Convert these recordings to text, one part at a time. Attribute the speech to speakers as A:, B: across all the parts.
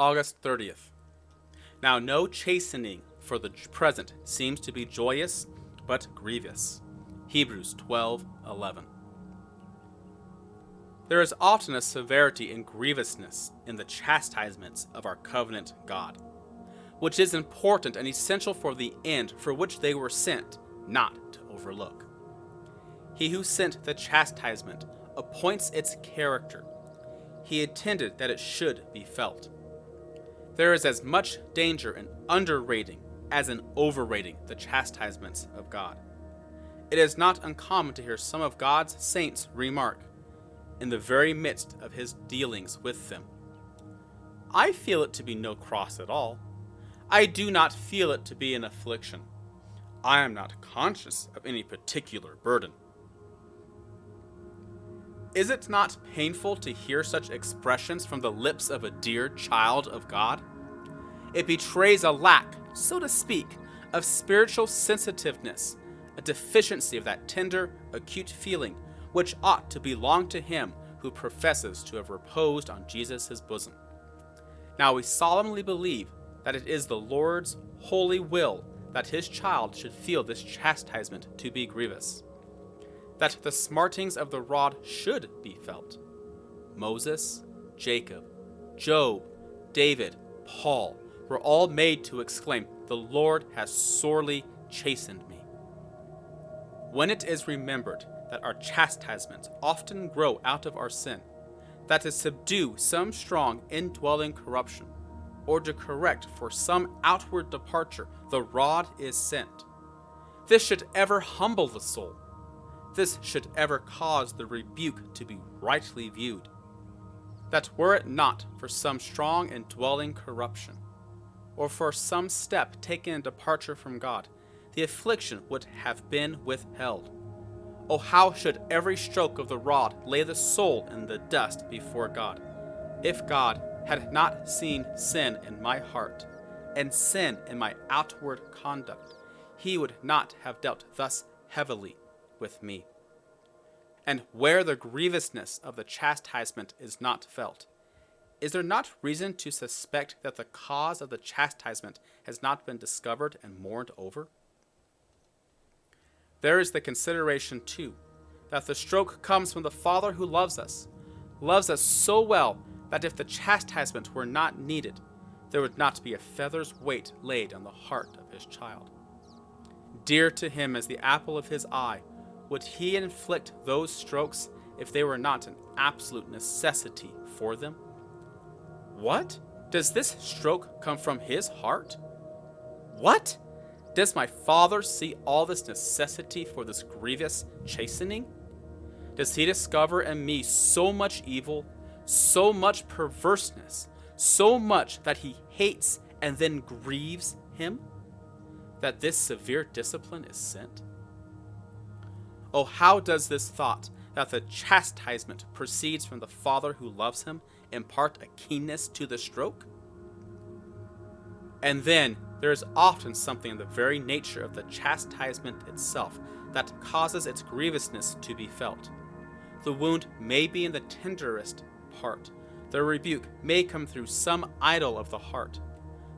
A: August 30th. Now no chastening for the present seems to be joyous, but grievous. Hebrews 12:11. There is often a severity and grievousness in the chastisements of our covenant God, which is important and essential for the end for which they were sent, not to overlook. He who sent the chastisement appoints its character. He intended that it should be felt. There is as much danger in underrating as in overrating the chastisements of God. It is not uncommon to hear some of God's saints remark, in the very midst of his dealings with them, I feel it to be no cross at all. I do not feel it to be an affliction. I am not conscious of any particular burden. Is it not painful to hear such expressions from the lips of a dear child of God? It betrays a lack, so to speak, of spiritual sensitiveness, a deficiency of that tender, acute feeling which ought to belong to him who professes to have reposed on Jesus' his bosom. Now we solemnly believe that it is the Lord's holy will that his child should feel this chastisement to be grievous, that the smartings of the rod should be felt. Moses, Jacob, Job, David, Paul were all made to exclaim, The Lord has sorely chastened me. When it is remembered that our chastisements often grow out of our sin, that to subdue some strong indwelling corruption, or to correct for some outward departure, the rod is sent. This should ever humble the soul. This should ever cause the rebuke to be rightly viewed. That were it not for some strong indwelling corruption, or for some step taken in departure from God, the affliction would have been withheld. Oh, how should every stroke of the rod lay the soul in the dust before God, if God had not seen sin in my heart and sin in my outward conduct, he would not have dealt thus heavily with me. And where the grievousness of the chastisement is not felt, is there not reason to suspect that the cause of the chastisement has not been discovered and mourned over? There is the consideration, too, that the stroke comes from the Father who loves us, loves us so well that if the chastisement were not needed, there would not be a feather's weight laid on the heart of his child. Dear to him as the apple of his eye, would he inflict those strokes if they were not an absolute necessity for them? What? Does this stroke come from his heart? What? Does my father see all this necessity for this grievous chastening? Does he discover in me so much evil, so much perverseness, so much that he hates and then grieves him? That this severe discipline is sent? Oh, how does this thought that the chastisement proceeds from the Father who loves him impart a keenness to the stroke? And then there is often something in the very nature of the chastisement itself that causes its grievousness to be felt. The wound may be in the tenderest part. The rebuke may come through some idol of the heart.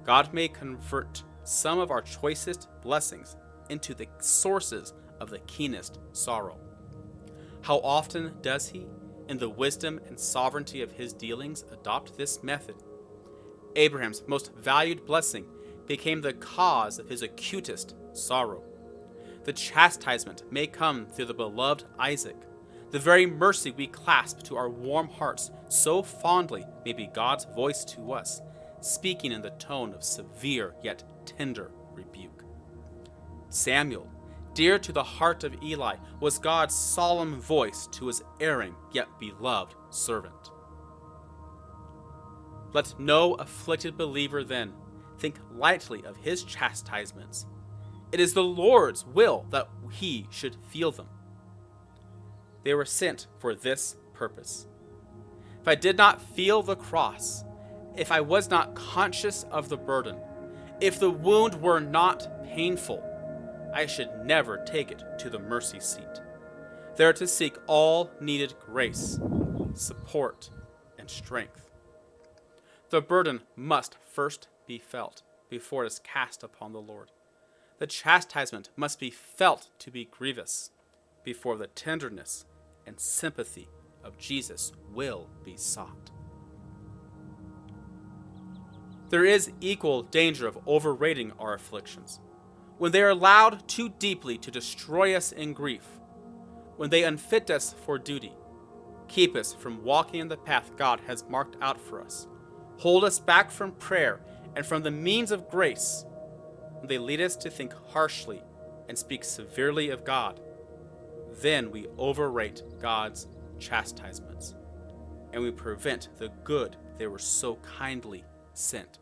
A: God may convert some of our choicest blessings into the sources of the keenest sorrow. How often does He, in the wisdom and sovereignty of His dealings, adopt this method? Abraham's most valued blessing became the cause of his acutest sorrow. The chastisement may come through the beloved Isaac. The very mercy we clasp to our warm hearts so fondly may be God's voice to us, speaking in the tone of severe yet tender rebuke. Samuel, dear to the heart of Eli, was God's solemn voice to his erring yet beloved servant. Let no afflicted believer then think lightly of his chastisements. It is the Lord's will that he should feel them. They were sent for this purpose. If I did not feel the cross, if I was not conscious of the burden, if the wound were not painful, I should never take it to the mercy seat, there to seek all needed grace, support, and strength. The burden must first be felt before it is cast upon the Lord. The chastisement must be felt to be grievous before the tenderness and sympathy of Jesus will be sought. There is equal danger of overrating our afflictions. When they are allowed too deeply to destroy us in grief, when they unfit us for duty, keep us from walking in the path God has marked out for us, hold us back from prayer and from the means of grace, when they lead us to think harshly and speak severely of God, then we overrate God's chastisements and we prevent the good they were so kindly sent